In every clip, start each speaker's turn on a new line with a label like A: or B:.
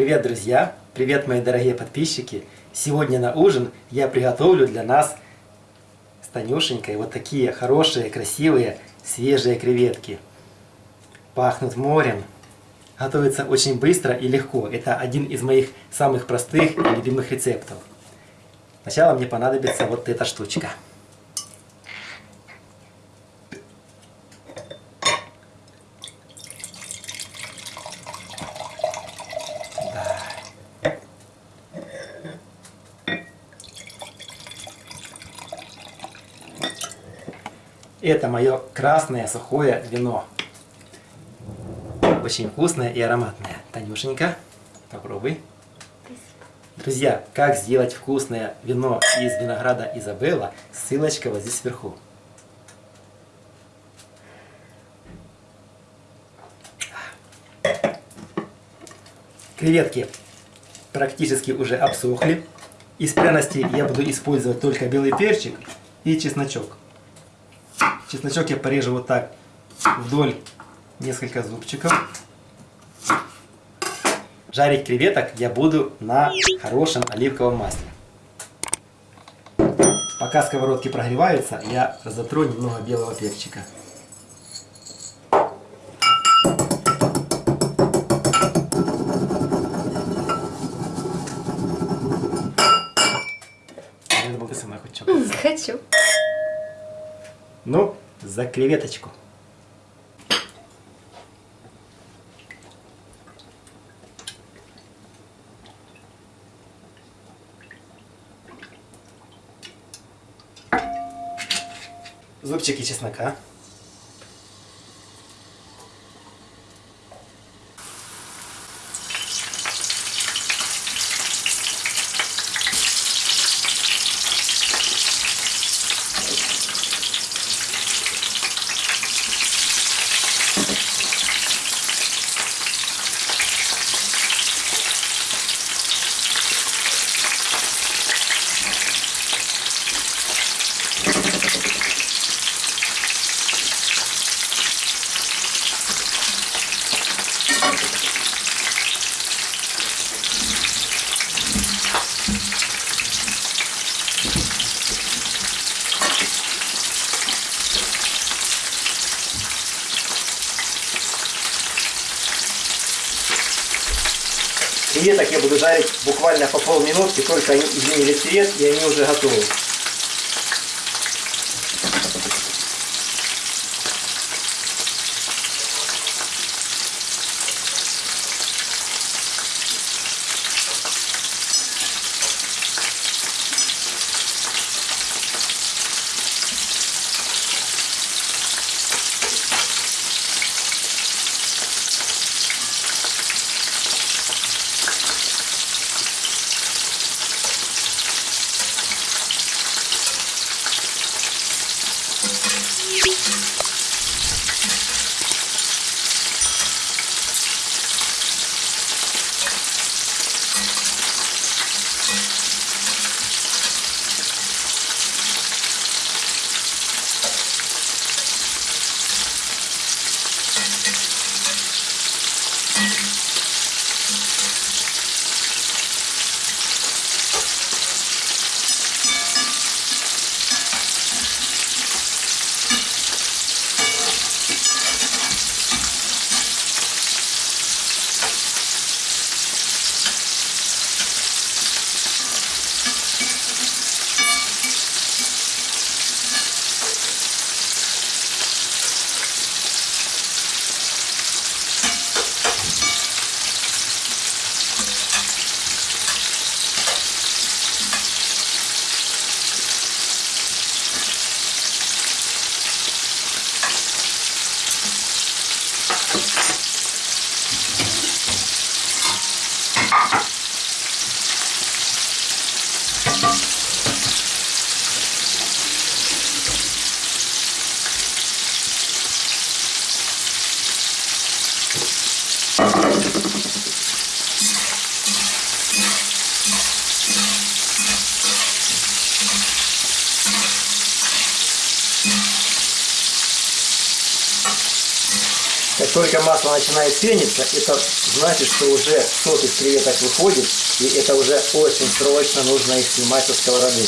A: Привет, друзья! Привет, мои дорогие подписчики! Сегодня на ужин я приготовлю для нас с Танюшенькой вот такие хорошие, красивые, свежие креветки. Пахнут морем. Готовится очень быстро и легко. Это один из моих самых простых и любимых рецептов. Сначала мне понадобится вот эта штучка. Это мое красное сухое вино. Очень вкусное и ароматное. Танюшенька, попробуй. Друзья, как сделать вкусное вино из винограда Изабелла, ссылочка вот здесь вверху. Креветки практически уже обсохли. Из пряностей я буду использовать только белый перчик и чесночок. Чесночок я порежу вот так вдоль несколько зубчиков. Жарить креветок я буду на хорошем оливковом масле. Пока сковородки прогреваются, я затру немного белого перчика.
B: Хочу.
A: Ну, за креветочку. Зубчики чеснока. Креветок я буду жарить буквально по полминутки, только они изменили цвет и они уже готовы. Как только масло начинает пениться, это значит, что уже сок из креветок выходит, и это уже очень срочно нужно их снимать со сковороды.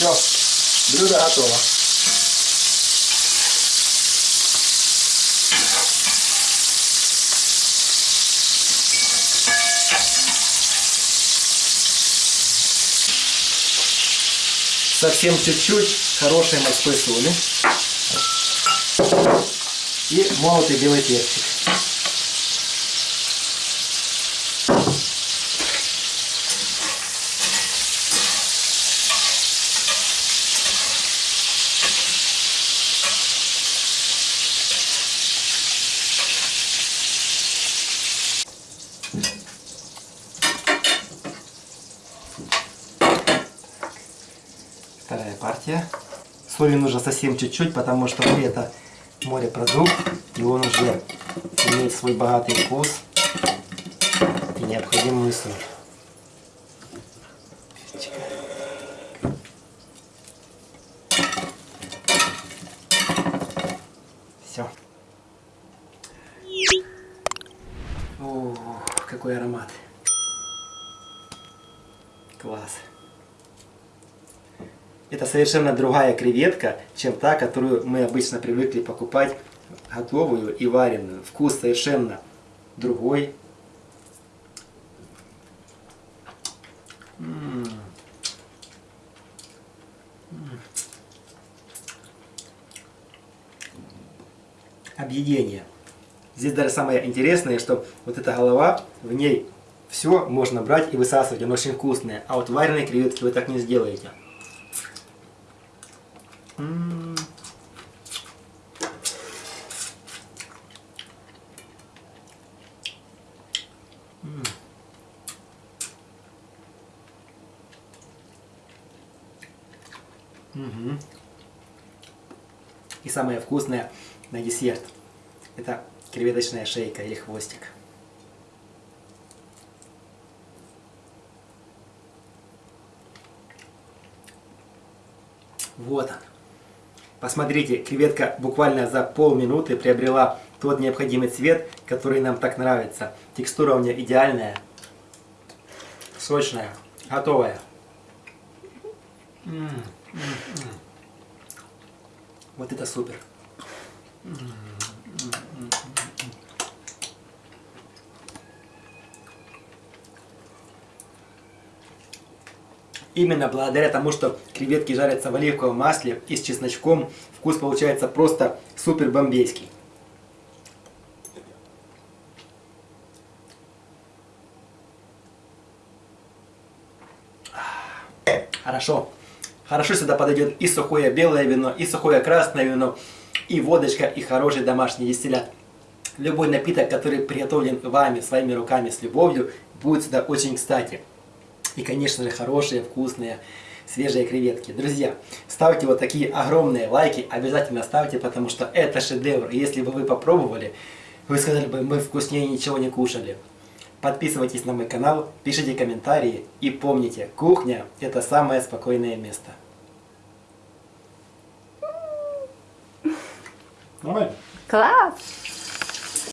A: Все, блюдо готово. Совсем чуть-чуть хорошей морской соли. И молотый белый перчик. Партия. Соли нужно совсем чуть-чуть, потому что это морепродукт, и он уже имеет свой богатый вкус и необходимую соль. Все. О, какой аромат. Класс. Это совершенно другая креветка, чем та, которую мы обычно привыкли покупать готовую и вареную. Вкус совершенно другой. Объедение. Здесь даже самое интересное, что вот эта голова, в ней все можно брать и высасывать, она очень вкусная. А вот вареные креветки вы так не сделаете. Угу. И самое вкусное на десерт. Это креветочная шейка или хвостик. Вот он. Посмотрите, креветка буквально за полминуты приобрела тот необходимый цвет, который нам так нравится. Текстура у нее идеальная, сочная, готовая. М -м -м вот это супер. Именно благодаря тому, что креветки жарятся в оливковом масле и с чесночком, вкус получается просто супер бомбейский. Хорошо. Хорошо сюда подойдет и сухое белое вино, и сухое красное вино, и водочка, и хороший домашний дистиллят. Любой напиток, который приготовлен вами, своими руками, с любовью, будет сюда очень кстати. И, конечно же, хорошие, вкусные, свежие креветки. Друзья, ставьте вот такие огромные лайки, обязательно ставьте, потому что это шедевр. И если бы вы попробовали, вы сказали бы, мы вкуснее ничего не кушали. Подписывайтесь на мой канал, пишите комментарии и помните, кухня это самое спокойное место.
B: Класс!